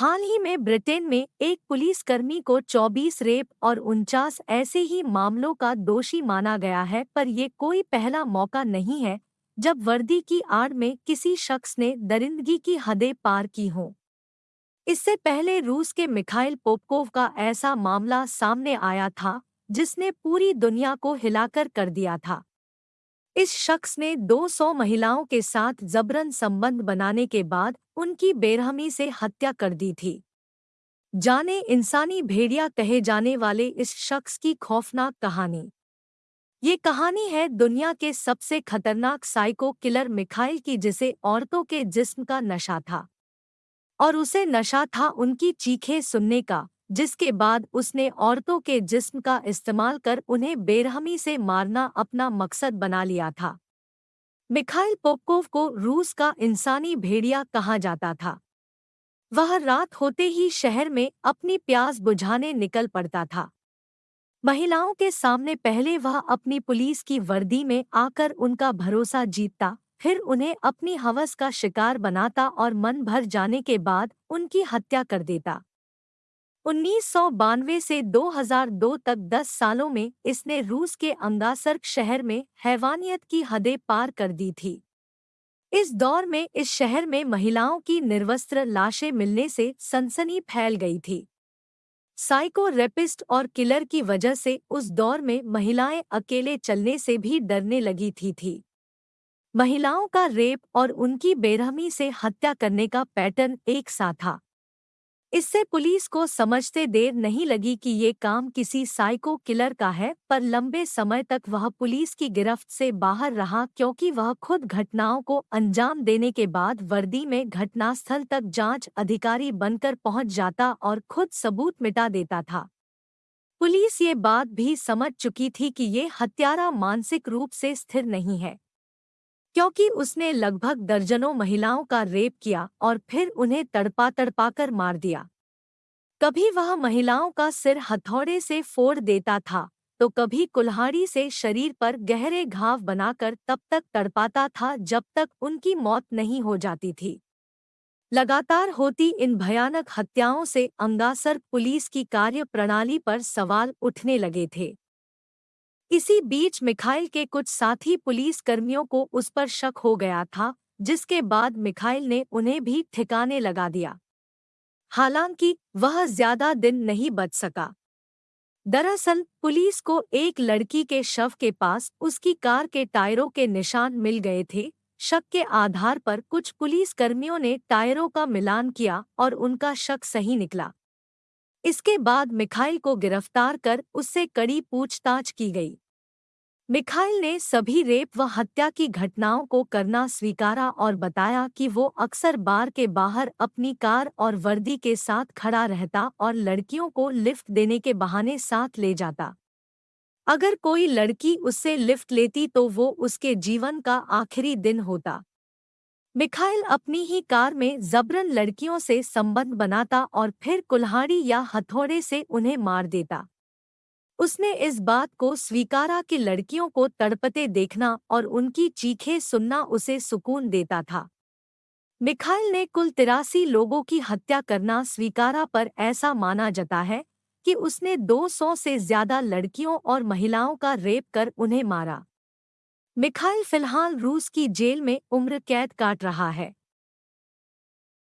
हाल ही में ब्रिटेन में एक पुलिसकर्मी को 24 रेप और उनचास ऐसे ही मामलों का दोषी माना गया है, पर ये कोई पहला मौका नहीं है, जब वर्दी की आड़ में किसी शख्स ने दरिंदगी की हदें पार की हों। इससे पहले रूस के मिखाइल पोपकोव का ऐसा मामला सामने आया था, जिसने पूरी दुनिया को हिलाकर कर दिया था। इस शख्स ने 200 महिलाओं के साथ जबरन संबंध बनाने के बाद उनकी बेरहमी से हत्या कर दी थी। जाने इंसानी भेड़िया कहे जाने वाले इस शख्स की खौफनाक कहानी। ये कहानी है दुनिया के सबसे खतरनाक साइको किलर मिखाइल की जिसे औरतों के जिस्म का नशा था। और उसे नशा था उनकी चीखें सुनने का। जिसके बाद उसने औरतों के जिस्म का इस्तेमाल कर उन्हें बेरहमी से मारना अपना मकसद बना लिया था। मिखाइल पोपकोव को रूस का इंसानी भेड़िया कहा जाता था। वह रात होते ही शहर में अपनी प्यास बुझाने निकल पड़ता था। महिलाओं के सामने पहले वह अपनी पुलिस की वर्दी में आकर उनका भरोसा जीतता, फिर उन्हें अपनी हवस का शिकार बनाता और मन भर जाने के बाद उनकी हत्या कर देता। उन्नीस सौ बानवे से 2002 तक 10 सालों में इसने रूस के अंगासर्क शहर में हैवानियत की हदें पार कर दी थी। इस दौर में इस शहर में महिलाओं की निर्वस्त्र लाशें मिलने से सनसनी फैल गई थी। साइको रेपिस्ट और किलर की वजह से उस दौर में महिलाएँ अकेले चलने से भी डरने लगी थी थी। महिलाओं का रेप और उनकी बेरहमी से हत्या करने का पैटर्न एक सा था। इससे पुलिस को समझते देर नहीं लगी कि ये काम किसी साइको किलर का है, पर लंबे समय तक वह पुलिस की गिरफ्त से बाहर रहा क्योंकि वह खुद घटनाओं को अंजाम देने के बाद वर्दी में घटनास्थल तक जाँच अधिकारी बनकर पहुँच जाता और खुद सबूत मिटा देता था। पुलिस ये बात भी समझ चुकी थी कि ये हत्यारा मानसिक रूप से स्थिर नहीं है। क्योंकि उसने लगभग दर्जनों महिलाओं का रेप किया और फिर उन्हें तड़पा तड़पाकर मार दिया। कभी वह महिलाओं का सिर हथौड़े से फोड़ देता था तो कभी कुल्हाड़ी से शरीर पर गहरे घाव बनाकर तब तक तड़पाता था जब तक उनकी मौत नहीं हो जाती थी। लगातार होती इन भयानक हत्याओं से अंगासर पुलिस की कार्य प्रणाली पर सवाल उठने लगे थे। इसी बीच मिखाइल के कुछ साथी पुलिस कर्मियों को उस पर शक हो गया था, जिसके बाद मिखाइल ने उन्हें भी ठिकाने लगा दिया। हालाँकि, वह ज़्यादा दिन नहीं बच सका। दरअसल, पुलिस को एक लड़की के शव के पास उसकी कार के टायरों के निशान मिल गए थे, शक के आधार पर कुछ पुलिस कर्मियों ने टायरों का मिलान किया और उनका शक सही निकला। इसके बाद मिखाइल को गिरफ़्तार कर उससे कड़ी पूछताछ की गई। मिखाइल ने सभी रेप व हत्या की घटनाओं को करना स्वीकारा और बताया कि वो अक्सर बार के बाहर अपनी कार और वर्दी के साथ खड़ा रहता और लड़कियों को लिफ्ट देने के बहाने साथ ले जाता। अगर कोई लड़की उससे लिफ्ट लेती तो वो उसके जीवन का आखिरी दिन होता। मिखाइल अपनी ही कार में जबरन लड़कियों से संबंध बनाता और फिर कुल्हाड़ी या हथौड़े से उन्हें मार देता। उसने इस बात को स्वीकारा कि लड़कियों को तड़पते देखना और उनकी चीखें सुनना उसे सुकून देता था। मिखाइल ने कुल तिरासी लोगों की हत्या करना स्वीकारा पर ऐसा माना जाता है कि उसने 200 से ज़्यादा लड़कियों और महिलाओं का रेप कर उन्हें मारा। मिखाइल फ़िलहाल रूस की जेल में उम्र कैद काट रहा है।